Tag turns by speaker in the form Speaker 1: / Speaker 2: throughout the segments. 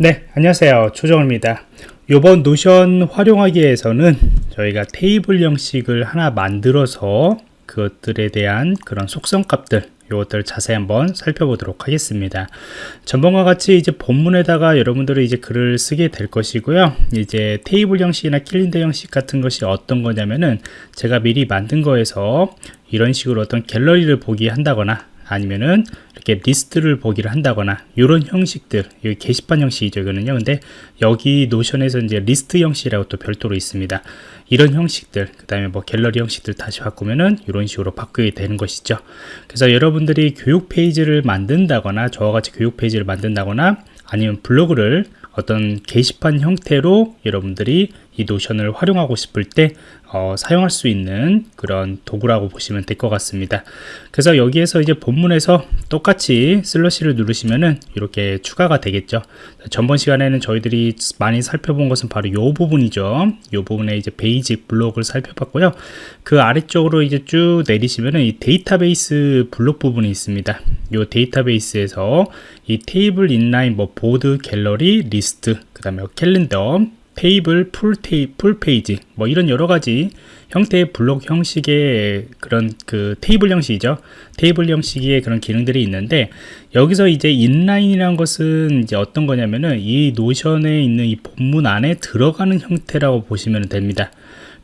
Speaker 1: 네 안녕하세요. 조정입니다. 이번 Notion 활용하기 위해서는 저희가 테이블 형식을 하나 만들어서 그것들에 대한 그런 속성 값들 이것들 자세히 한번 살펴보도록 하겠습니다. 전번과 같이 이제 본문에다가 여러분들이 이제 글을 쓰게 될 것이고요. 이제 테이블 형식이나 캘린더 형식 같은 것이 어떤 거냐면은 제가 미리 만든 거에서 이런 식으로 어떤 갤러리를 보기 한다거나 아니면은 이렇게 리스트를 보기를 한다거나 이런 형식들 여기 게시판 형식이죠 이거는요. 근데 여기 노션에서 이제 리스트 형식이라고 또 별도로 있습니다. 이런 형식들 그 다음에 뭐 갤러리 형식들 다시 바꾸면은 이런 식으로 바꾸게 되는 것이죠. 그래서 여러분들이 교육 페이지를 만든다거나 저와 같이 교육 페이지를 만든다거나 아니면 블로그를 어떤 게시판 형태로 여러분들이 이 Notion을 활용하고 싶을 때 어, 사용할 수 있는 그런 도구라고 보시면 될 것 같습니다. 그래서 여기에서 이제 본문에서 똑같이 slash를 누르시면은 이렇게 추가가 되겠죠. 전번 시간에는 저희들이 많이 살펴본 것은 바로 이 부분이죠. 이 부분에 이제 basic block을 살펴봤고요. 그 아래쪽으로 이제 쭉 내리시면은 이 데이터베이스 블록 부분이 있습니다. 이 데이터베이스에서 이 테이블 inline 뭐 보드 갤러리 리스트 그 다음에 캘린더 테이블, full, 테이, full page 뭐 이런 여러 가지 형태의 블록 형식의 그런 그 테이블 형식이죠. 테이블 형식의 그런 기능들이 있는데 여기서 이제 inline이라는 것은 이제 어떤 거냐면은 이 Notion에 있는 이 본문 안에 들어가는 형태라고 보시면 됩니다.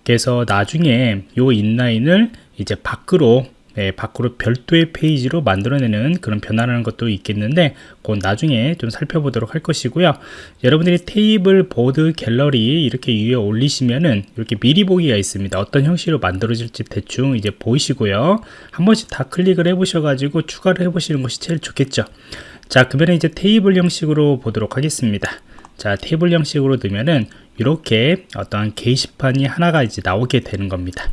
Speaker 1: 그래서 나중에 이 inline을 이제 밖으로 네, 밖으로 별도의 페이지로 만들어내는 그런 변화라는 것도 있겠는데 그건 나중에 좀 살펴보도록 할 것이고요. 여러분들이 테이블, 보드, 갤러리 이렇게 위에 올리시면은 이렇게 미리 보기가 있습니다. 어떤 형식으로 만들어질지 대충 이제 보이시고요. 한 번씩 다 클릭을 해 보셔 가지고 추가를 해 보시는 것이 제일 좋겠죠. 자 그러면 이제 테이블 형식으로 보도록 하겠습니다. 자 테이블 형식으로 넣으면은 이렇게 어떤 게시판이 하나가 이제 나오게 되는 겁니다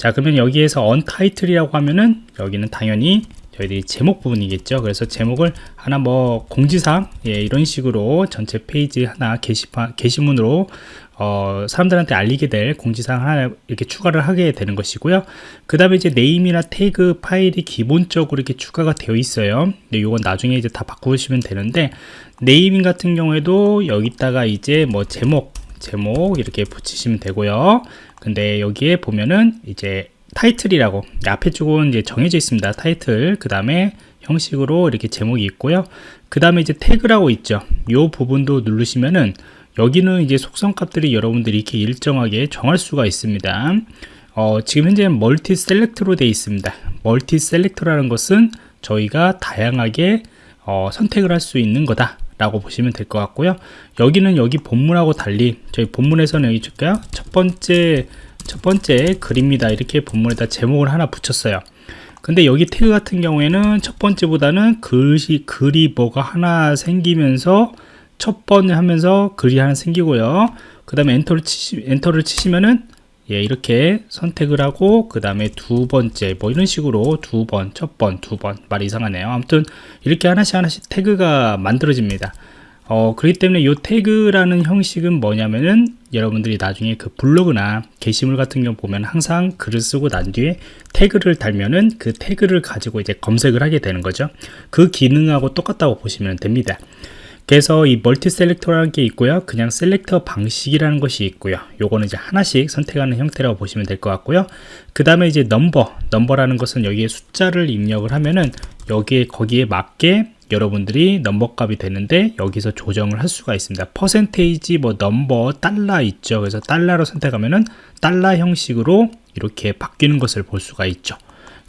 Speaker 1: 자 그러면 여기에서 untitled이라고 하면은 여기는 당연히 저희들이 제목 부분이겠죠. 그래서 제목을 하나 뭐 공지사항 예, 이런 식으로 전체 페이지 하나 게시판 게시문으로 어, 사람들한테 알리게 될 공지사항 하나 이렇게 추가를 하게 되는 것이고요. 그 다음에 이제 name이나 태그 파일이 기본적으로 이렇게 추가가 되어 있어요. 근데 이건 나중에 이제 다 바꾸시면 되는데 네이밍 같은 경우에도 여기다가 이제 뭐 제목 제목 이렇게 붙이시면 되고요. 근데 여기에 보면은 이제 타이틀이라고 앞에 쪽은 이제 정해져 있습니다 타이틀. 그 다음에 형식으로 이렇게 제목이 있고요. 그 다음에 이제 태그라고 있죠. 이 부분도 누르시면은 여기는 이제 속성 값들이 여러분들이 이렇게 일정하게 정할 수가 있습니다. 어, 지금 현재 multi select로 되어 있습니다. multi select라는 것은 저희가 다양하게 어, 선택을 할 수 있는 거다 라고 보시면 될 것 같고요. 여기는 여기 본문하고 달리 저희 본문에서는 여기 줄까요. 첫 번째 첫 번째 글입니다. 이렇게 본문에다 제목을 하나 붙였어요. 근데 여기 태그 같은 경우에는 첫 번째보다는 글이 글이 뭐가 하나 생기면서 첫 번에 하면서 글이 하나 생기고요. 그 다음에 엔터를 치시 엔터를 치시면은 예, 이렇게 선택을 하고 그 다음에 두 번째 뭐 이런 식으로 두 번, 첫 번, 두 번 말 이상하네요. 아무튼 이렇게 하나씩 하나씩 태그가 만들어집니다. 어, 그렇기 때문에 이 태그라는 형식은 뭐냐면은 여러분들이 나중에 그 블로그나 게시물 같은 경우 보면 항상 글을 쓰고 난 뒤에 태그를 달면은 그 태그를 가지고 이제 검색을 하게 되는 거죠. 그 기능하고 똑같다고 보시면 됩니다. 그래서 이 multi select라는 게 있고요. 그냥 select 방식이라는 것이 있고요. 요거는 이제 하나씩 선택하는 형태라고 보시면 될 것 같고요. 그 다음에 이제 넘버 넘버라는 것은 여기에 숫자를 입력을 하면은 여기에 거기에 맞게 여러분들이 넘버 값이 되는데 여기서 조정을 할 수가 있습니다. 퍼센테이지 뭐 넘버 달러 있죠. 그래서 달러로 선택하면은 달러 형식으로 이렇게 바뀌는 것을 볼 수가 있죠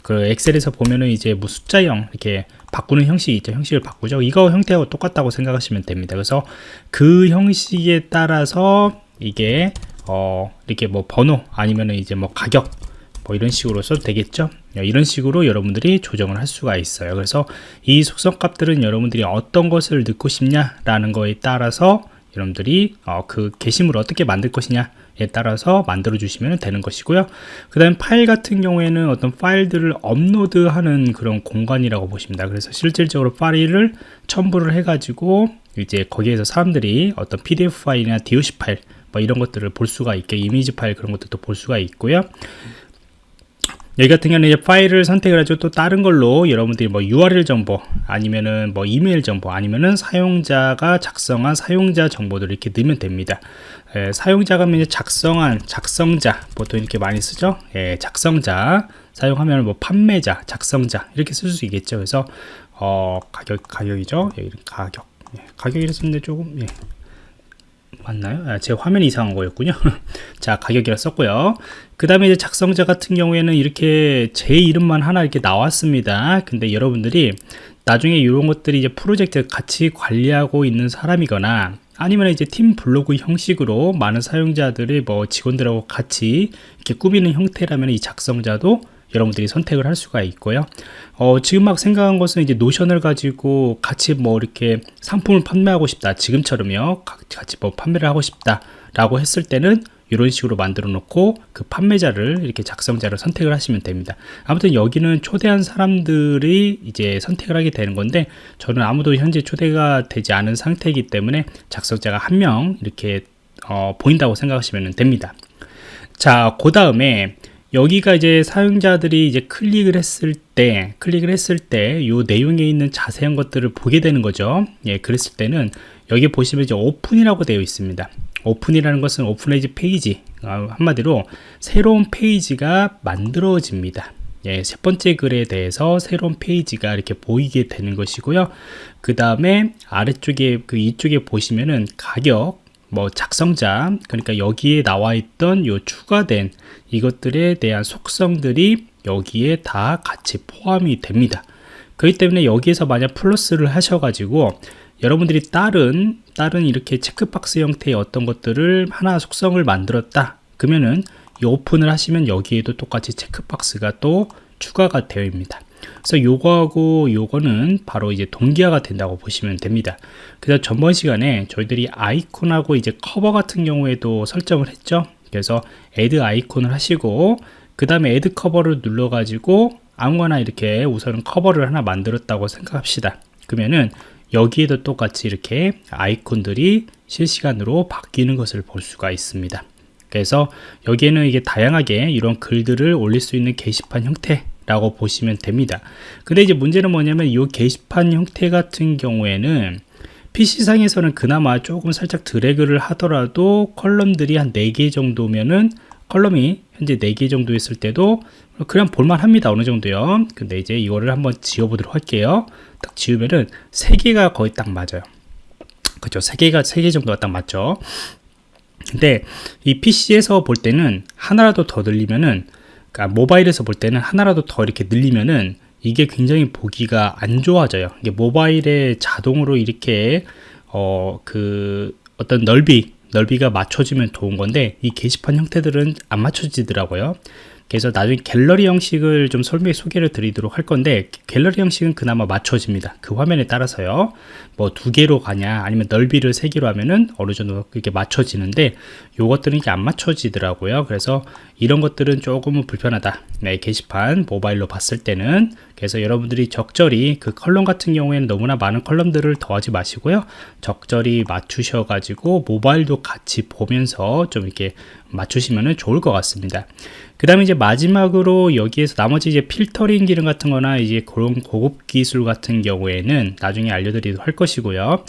Speaker 1: 그 엑셀에서 보면은 이제 뭐 숫자형 이렇게 바꾸는 형식이 있죠. 형식을 바꾸죠. 이거 형태하고 똑같다고 생각하시면 됩니다. 그래서 그 형식에 따라서 이게 어 이렇게 뭐 번호 아니면은 이제 뭐 가격 뭐 이런 식으로 써도 되겠죠? 이런 식으로 여러분들이 조정을 할 수가 있어요. 그래서 이 속성 값들은 여러분들이 어떤 것을 넣고 싶냐 라는 거에 따라서 여러분들이 어, 그 게시물을 어떻게 만들 것이냐 에 따라서 만들어 주시면 되는 것이고요. 그 다음 파일 같은 경우에는 어떤 파일들을 업로드하는 그런 공간이라고 보십니다. 그래서 실질적으로 파일을 첨부를 해 가지고 이제 거기에서 사람들이 어떤 pdf 파일이나 doc 파일 뭐 이런 것들을 볼 수가 있게 이미지 파일 그런 것들도 볼 수가 있고요 여기 같은 경우는 이제 파일을 선택을 하죠. 또 다른 걸로 여러분들이 뭐 URL 정보 아니면은 뭐 이메일 정보 아니면은 사용자가 작성한 사용자 정보들을 이렇게 넣으면 됩니다. 예, 사용자가 이제 작성한 작성자 보통 이렇게 많이 쓰죠. 예, 작성자 사용하면 뭐 판매자, 작성자 이렇게 쓸 수 있겠죠. 그래서 어, 가격 가격이죠. 예, 가격 예, 가격이라 썼는데 조금 예. 맞나요? 아, 제 화면이 이상한 거였군요. 자, 가격이라 썼고요. 그 다음에 이제 작성자 같은 경우에는 이렇게 제 이름만 하나 이렇게 나왔습니다. 근데 여러분들이 나중에 이런 것들이 이제 프로젝트 같이 관리하고 있는 사람이거나 아니면 이제 팀 블로그 형식으로 많은 사용자들이 뭐 직원들하고 같이 이렇게 꾸미는 형태라면 이 작성자도 여러분들이 선택을 할 수가 있고요. 어, 지금 막 생각한 것은 이제 노션을 가지고 같이 뭐 이렇게 상품을 판매하고 싶다. 지금처럼요. 같이 뭐 판매를 하고 싶다. 라고 했을 때는 이런 식으로 만들어 놓고 그 판매자를 이렇게 작성자를 선택을 하시면 됩니다 아무튼 여기는 초대한 사람들이 이제 선택을 하게 되는 건데 저는 아무도 현재 초대가 되지 않은 상태이기 때문에 작성자가 한 명 이렇게 어, 보인다고 생각하시면 됩니다 자 그 다음에 여기가 이제 사용자들이 이제 클릭을 했을 때 클릭을 했을 때 이 내용에 있는 자세한 것들을 보게 되는 거죠. 예 그랬을 때는 여기 보시면 이제 open이라고 되어 있습니다. open이라는 것은 open as page 아, 한마디로 새로운 페이지가 만들어집니다. 예, 첫 번째 글에 대해서 새로운 페이지가 이렇게 보이게 되는 것이고요. 그 다음에 아래쪽에 그 이쪽에 보시면은 가격 뭐 작성자 그러니까 여기에 나와 있던 요 추가된 이것들에 대한 속성들이 여기에 다 같이 포함이 됩니다. 그렇기 때문에 여기에서 만약 플러스를 하셔가지고 여러분들이 다른 다른 이렇게 체크박스 형태의 어떤 것들을 하나 속성을 만들었다. 그러면은 이 오픈을 하시면 여기에도 똑같이 체크박스가 또 추가가 되어 있습니다 그래서 요거하고 요거는 바로 이제 동기화가 된다고 보시면 됩니다. 그래서 전번 시간에 저희들이 아이콘하고 이제 커버 같은 경우에도 설정을 했죠. 그래서 add icon을 하시고 그 다음에 add cover를 눌러 가지고 아무거나 이렇게 우선 커버를 하나 만들었다고 생각합시다. 그러면은 여기에도 똑같이 이렇게 아이콘들이 실시간으로 바뀌는 것을 볼 수가 있습니다. 그래서 여기에는 이게 다양하게 이런 글들을 올릴 수 있는 게시판 형태 라고 보시면 됩니다. 근데 이제 문제는 뭐냐면 이 게시판 형태 같은 경우에는 PC상에서는 그나마 조금 살짝 드래그를 하더라도 컬럼들이 한 4개 정도면은 컬럼이 현재 4개 정도 있을 때도 그냥 볼만합니다 어느 정도요. 근데 이제 이거를 한번 지워보도록 할게요. 딱 지우면은 3개가 거의 딱 맞아요. 그죠 3개가 3개 정도가 딱 맞죠? 근데 이 PC에서 볼 때는 하나라도 더 늘리면은 그러니까 모바일에서 볼 때는 하나라도 더 이렇게 늘리면은 이게 굉장히 보기가 안 좋아져요. 이게 모바일에 자동으로 이렇게 어 그 어떤 넓이 넓이가 맞춰지면 좋은 건데 이 게시판 형태들은 안 맞춰지더라고요 그래서 나중에 갤러리 형식을 좀 설명해 소개를 드리도록 할 건데 갤러리 형식은 그나마 맞춰집니다. 그 화면에 따라서요. 뭐 두 개로 가냐 아니면 넓이를 세 개로 하면은 어느 정도 이렇게 맞춰지는데 요것들은 이게 안 맞춰지더라고요. 그래서 이런 것들은 조금은 불편하다. 네, 게시판 모바일로 봤을 때는. 그래서 여러분들이 적절히 그 컬럼 같은 경우에는 너무나 많은 컬럼들을 더하지 마시고요. 적절히 맞추셔 가지고 모바일도 같이 보면서 좀 이렇게 맞추시면 좋을 것 같습니다. 그 다음에 이제 마지막으로 여기에서 나머지 이제 필터링 기능 같은 거나 이제 그런 고급 기술 같은 경우에는 나중에 알려드리도록 할 것이고요.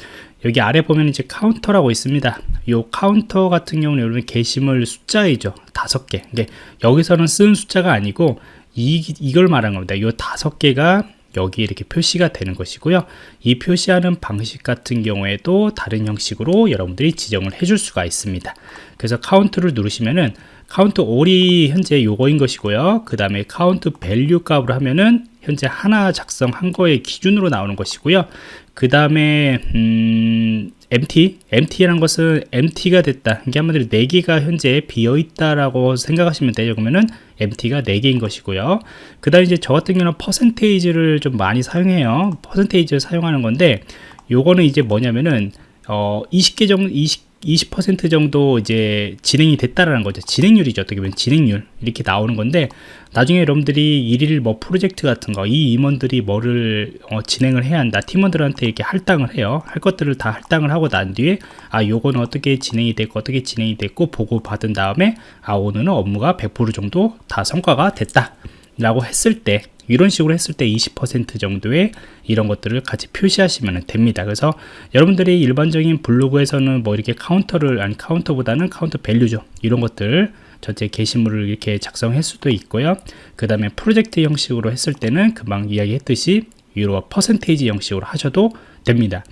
Speaker 1: 여기 아래 보면 이제 카운터라고 있습니다. 이 카운터 같은 경우는 여러분 게시물 숫자이죠. 다섯 개. 근데 여기서는 쓴 숫자가 아니고 이, 이걸 말한 겁니다. 이 다섯 개가 여기 이렇게 표시가 되는 것이고요. 이 표시하는 방식 같은 경우에도 다른 형식으로 여러분들이 지정을 해줄 수가 있습니다. 그래서 카운트를 누르시면은 count all이 현재 요거인 것이고요. 그 다음에 count value 값으로 하면은 현재 하나 작성한 거의 기준으로 나오는 것이고요 그 다음에 음, MT, MT라는 것은 MT가 됐다. 이게 한마디로 4개가 현재 비어 있다라고 생각하시면 돼요. 그러면은 MT가 4개인 것이고요. 그 다음에 이제 저 같은 경우는 퍼센테이지를 좀 많이 사용해요. 퍼센테이지를 사용하는 건데 요거는 이제 뭐냐면은 어 20개 정도 20 20% 정도 이제 진행이 됐다라는 거죠. 진행률이죠. 어떻게 보면 진행률 이렇게 나오는 건데 나중에 여러분들이 일일 뭐 프로젝트 같은 거 이 임원들이 뭐를 어, 진행을 해야 한다. 팀원들한테 이렇게 할당을 해요. 할 것들을 다 할당을 하고 난 뒤에 아 요거는 어떻게 진행이 됐고 어떻게 진행이 됐고 보고 받은 다음에 아 오늘은 업무가 100% 정도 다 성과가 됐다. 라고 했을 때 이런 식으로 했을 때 20% 정도의 이런 것들을 같이 표시하시면 됩니다. 그래서 여러분들이 일반적인 블로그에서는 뭐 이렇게 카운터를 아니 카운터보다는 counter value죠. 이런 것들 전체 게시물을 이렇게 작성할 수도 있고요. 그 다음에 프로젝트 형식으로 했을 때는 금방 이야기했듯이 유로 퍼센테이지 형식으로 하셔도 됩니다.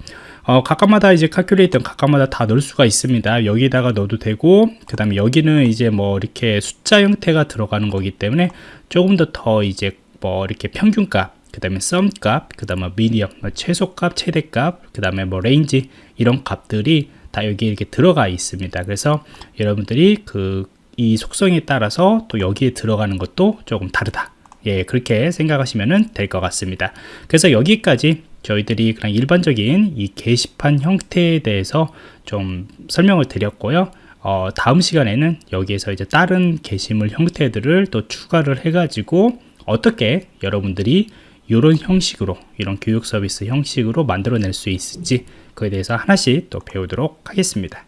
Speaker 1: 어, 각각마다 이제 calculator 각각마다 다 넣을 수가 있습니다. 여기다가 넣어도 되고 그 다음에 여기는 이제 뭐 이렇게 숫자 형태가 들어가는 거기 때문에 조금 더 더 이제 뭐 이렇게 평균값 그 다음에 sum값 그 다음에 median 뭐 최소값 최대값 그 다음에 뭐 range 이런 값들이 다 여기 이렇게 들어가 있습니다. 그래서 여러분들이 그 이 속성에 따라서 또 여기에 들어가는 것도 조금 다르다. 예 그렇게 생각하시면 될 것 같습니다. 그래서 여기까지 저희들이 그냥 일반적인 이 게시판 형태에 대해서 좀 설명을 드렸고요. 어, 다음 시간에는 여기에서 이제 다른 게시물 형태들을 또 추가를 해 가지고 어떻게 여러분들이 이런 형식으로 이런 교육 서비스 형식으로 만들어낼 수 있을지 그에 대해서 하나씩 또 배우도록 하겠습니다